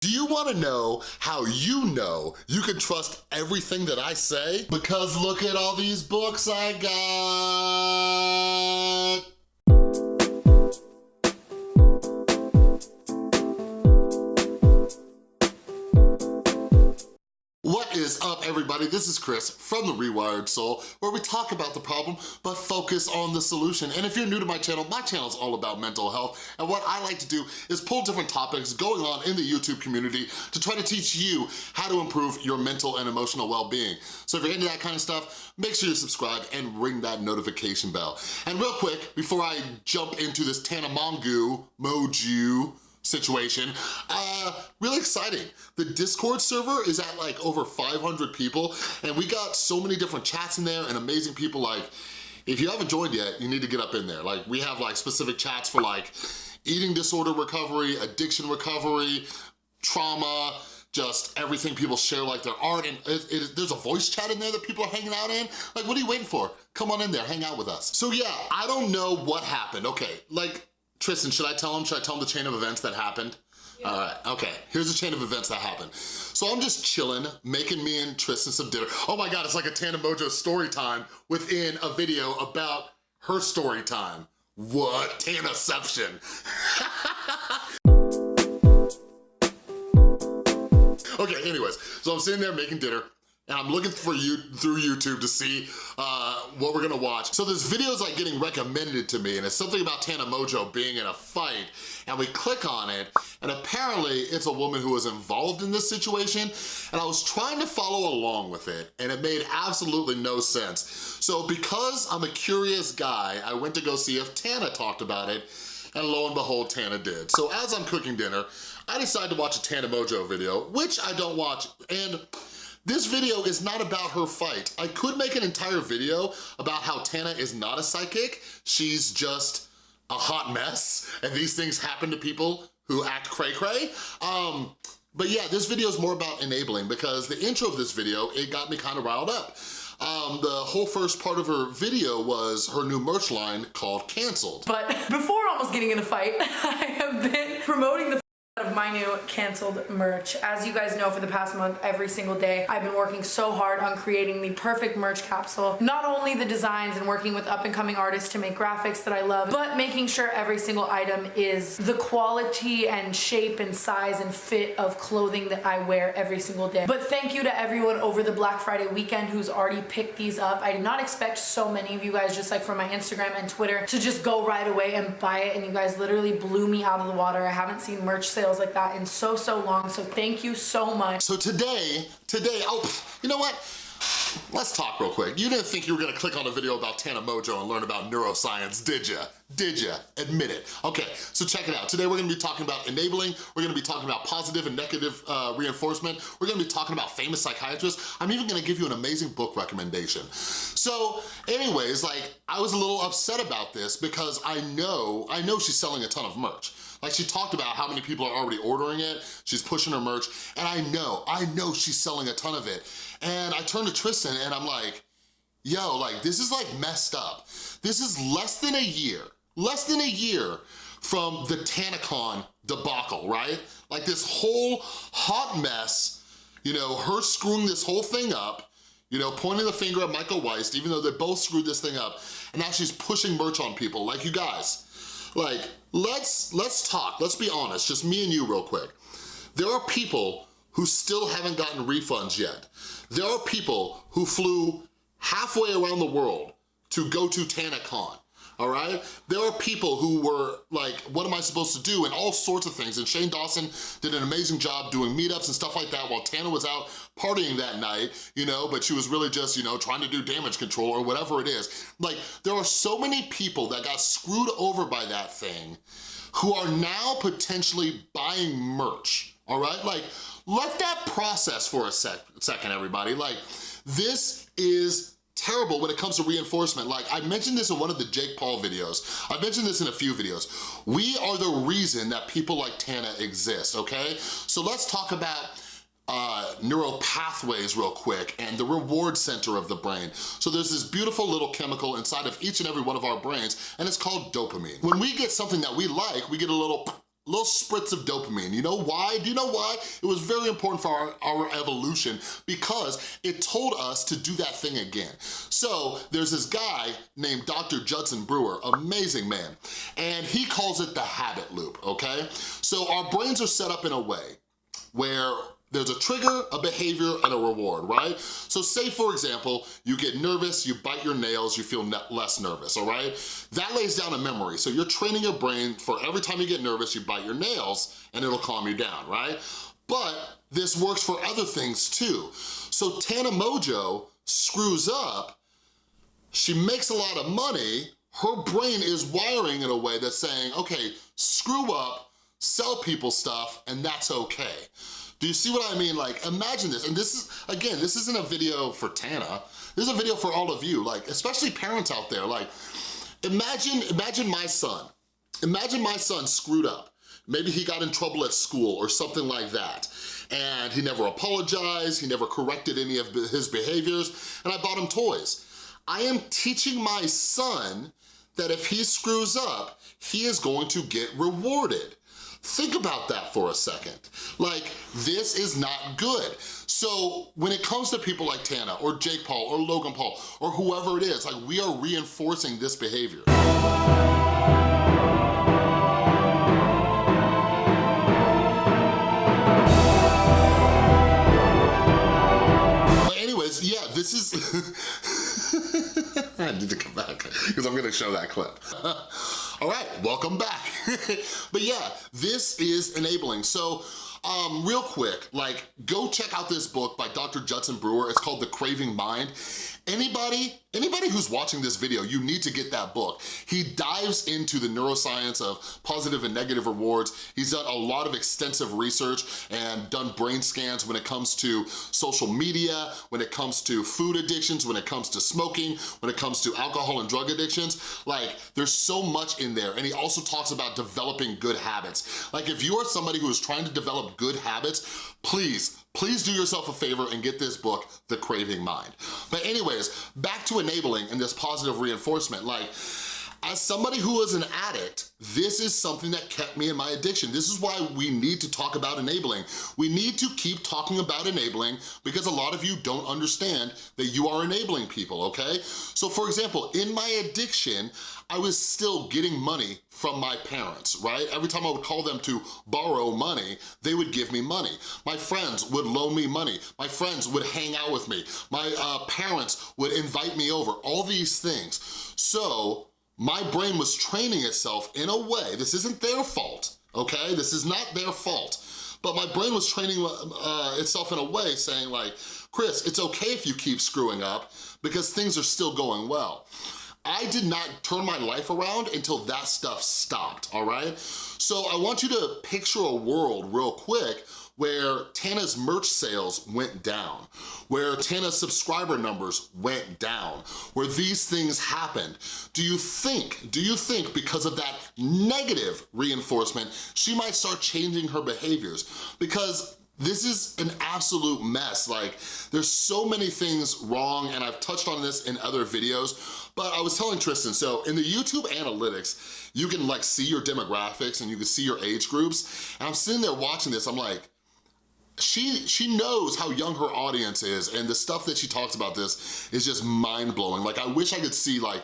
Do you wanna know how you know you can trust everything that I say? Because look at all these books I got. Up everybody? This is Chris from The Rewired Soul where we talk about the problem but focus on the solution. And if you're new to my channel, my channel is all about mental health and what I like to do is pull different topics going on in the YouTube community to try to teach you how to improve your mental and emotional well-being. So if you're into that kind of stuff, make sure you subscribe and ring that notification bell. And real quick, before I jump into this Tana Mongeau, Moju, situation. Uh, really exciting. The Discord server is at like over 500 people and we got so many different chats in there and amazing people like, if you haven't joined yet, you need to get up in there. Like we have like specific chats for like eating disorder recovery, addiction recovery, trauma, just everything people share like their art and it, it, there's a voice chat in there that people are hanging out in. Like what are you waiting for? Come on in there, hang out with us. So yeah, I don't know what happened. Okay, like Tristan, should I tell him? Should I tell him the chain of events that happened? All right, okay, here's a chain of events that happened. So I'm just chilling, making me and Tristan some dinner. Oh my God, it's like a Tana Mojo story time within a video about her story time. What? Tanaception. okay, anyways, so I'm sitting there making dinner, and I'm looking for you through YouTube to see uh, what we're gonna watch. So this video is like getting recommended to me and it's something about Tana Mojo being in a fight and we click on it and apparently it's a woman who was involved in this situation and I was trying to follow along with it and it made absolutely no sense. So because I'm a curious guy, I went to go see if Tana talked about it and lo and behold, Tana did. So as I'm cooking dinner, I decided to watch a Tana Mojo video, which I don't watch, and this video is not about her fight. I could make an entire video about how Tana is not a psychic. She's just a hot mess, and these things happen to people who act cray-cray. Um, but yeah, this video is more about enabling because the intro of this video, it got me kind of riled up. Um, the whole first part of her video was her new merch line called Canceled. But before almost getting in a fight, I have been promoting the my new canceled merch. As you guys know for the past month, every single day, I've been working so hard on creating the perfect merch capsule. Not only the designs and working with up and coming artists to make graphics that I love, but making sure every single item is the quality and shape and size and fit of clothing that I wear every single day. But thank you to everyone over the Black Friday weekend who's already picked these up. I did not expect so many of you guys just like from my Instagram and Twitter to just go right away and buy it and you guys literally blew me out of the water. I haven't seen merch sales like that in so, so long. So thank you so much. So today, today, oh, you know what? Let's talk real quick. You didn't think you were gonna click on a video about Tana Mojo and learn about neuroscience, did ya? Did ya? Admit it. Okay, so check it out. Today we're gonna be talking about enabling, we're gonna be talking about positive and negative uh, reinforcement, we're gonna be talking about famous psychiatrists, I'm even gonna give you an amazing book recommendation. So anyways, like, I was a little upset about this because I know, I know she's selling a ton of merch. Like she talked about how many people are already ordering it, she's pushing her merch, and I know, I know she's selling a ton of it. And I turned to Tristan and I'm like, yo, like this is like messed up. This is less than a year, less than a year from the TanaCon debacle, right? Like this whole hot mess, you know, her screwing this whole thing up, you know, pointing the finger at Michael Weist, even though they both screwed this thing up, and now she's pushing merch on people. Like, you guys, like, let's, let's talk, let's be honest, just me and you real quick. There are people who still haven't gotten refunds yet. There are people who flew halfway around the world to go to TanaCon all right? There are people who were like, what am I supposed to do? And all sorts of things. And Shane Dawson did an amazing job doing meetups and stuff like that while Tana was out partying that night, you know, but she was really just, you know, trying to do damage control or whatever it is. Like, there are so many people that got screwed over by that thing who are now potentially buying merch, all right? Like, let that process for a sec second, everybody. Like, this is terrible when it comes to reinforcement. Like I mentioned this in one of the Jake Paul videos. I mentioned this in a few videos. We are the reason that people like Tana exist, okay? So let's talk about uh, neural pathways real quick and the reward center of the brain. So there's this beautiful little chemical inside of each and every one of our brains and it's called dopamine. When we get something that we like, we get a little little spritz of dopamine. You know why? Do you know why? It was very important for our, our evolution because it told us to do that thing again. So there's this guy named Dr. Judson Brewer, amazing man, and he calls it the habit loop, okay? So our brains are set up in a way where there's a trigger, a behavior, and a reward, right? So say, for example, you get nervous, you bite your nails, you feel less nervous, all right? That lays down a memory. So you're training your brain for every time you get nervous, you bite your nails, and it'll calm you down, right? But this works for other things too. So Tana Mongeau screws up, she makes a lot of money, her brain is wiring in a way that's saying, okay, screw up, sell people stuff, and that's okay. Do you see what I mean? Like, imagine this, and this is, again, this isn't a video for Tana, this is a video for all of you, like, especially parents out there, like, imagine, imagine my son, imagine my son screwed up. Maybe he got in trouble at school or something like that, and he never apologized, he never corrected any of his behaviors, and I bought him toys. I am teaching my son that if he screws up, he is going to get rewarded. Think about that for a second. Like, this is not good. So when it comes to people like Tana or Jake Paul or Logan Paul or whoever it is, like we are reinforcing this behavior. But anyways, yeah, this is... I need to come back because I'm gonna show that clip. All right, welcome back. but yeah, this is enabling. So um, real quick, like go check out this book by Dr. Judson Brewer. It's called The Craving Mind. Anybody, anybody who's watching this video, you need to get that book. He dives into the neuroscience of positive and negative rewards. He's done a lot of extensive research and done brain scans when it comes to social media, when it comes to food addictions, when it comes to smoking, when it comes to alcohol and drug addictions. Like, there's so much in there. And he also talks about developing good habits. Like, if you are somebody who is trying to develop good habits, please, please do yourself a favor and get this book, The Craving Mind. But anyways, back to enabling and this positive reinforcement, like, as somebody who was an addict, this is something that kept me in my addiction. This is why we need to talk about enabling. We need to keep talking about enabling because a lot of you don't understand that you are enabling people, okay? So for example, in my addiction, I was still getting money from my parents, right? Every time I would call them to borrow money, they would give me money. My friends would loan me money. My friends would hang out with me. My uh, parents would invite me over, all these things. So my brain was training itself in a way, this isn't their fault, okay? This is not their fault. But my brain was training uh, itself in a way saying like, Chris, it's okay if you keep screwing up because things are still going well. I did not turn my life around until that stuff stopped, all right? So I want you to picture a world real quick where Tana's merch sales went down, where Tana's subscriber numbers went down, where these things happened. Do you think, do you think because of that negative reinforcement, she might start changing her behaviors? Because this is an absolute mess. Like, there's so many things wrong, and I've touched on this in other videos, but I was telling Tristan, so in the YouTube analytics, you can like see your demographics and you can see your age groups, and I'm sitting there watching this, I'm like, she she knows how young her audience is and the stuff that she talks about this is just mind-blowing. Like I wish I could see like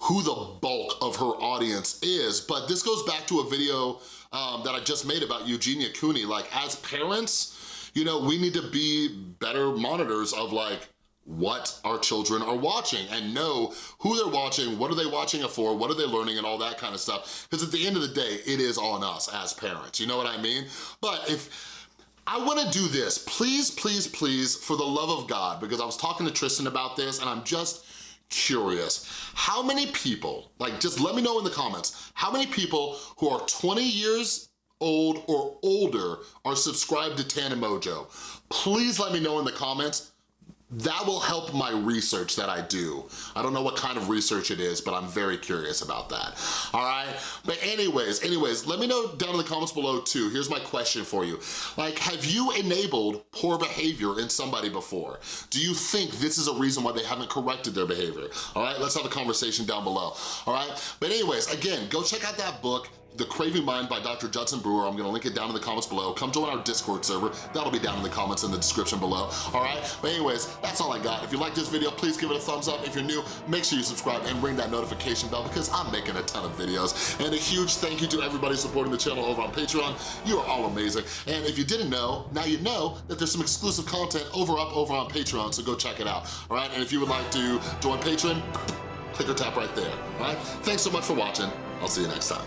who the bulk of her audience is, but this goes back to a video um, that I just made about Eugenia Cooney. Like as parents, you know, we need to be better monitors of like what our children are watching and know who they're watching, what are they watching it for, what are they learning and all that kind of stuff. Because at the end of the day, it is on us as parents, you know what I mean? But if, I wanna do this, please, please, please, for the love of God, because I was talking to Tristan about this and I'm just curious. How many people, like just let me know in the comments, how many people who are 20 years old or older are subscribed to Tana Mongeau? Please let me know in the comments that will help my research that I do. I don't know what kind of research it is, but I'm very curious about that, all right? But anyways, anyways, let me know down in the comments below too. Here's my question for you. Like, have you enabled poor behavior in somebody before? Do you think this is a reason why they haven't corrected their behavior? All right, let's have a conversation down below, all right? But anyways, again, go check out that book, The Craving Mind by Dr. Judson Brewer. I'm gonna link it down in the comments below. Come join our Discord server. That'll be down in the comments in the description below, all right? But anyways, that's all I got. If you like this video, please give it a thumbs up. If you're new, make sure you subscribe and ring that notification bell because I'm making a ton of videos. And a huge thank you to everybody supporting the channel over on Patreon. You are all amazing. And if you didn't know, now you know that there's some exclusive content over up over on Patreon, so go check it out, all right? And if you would like to join Patreon, click or tap right there, all right? Thanks so much for watching. I'll see you next time.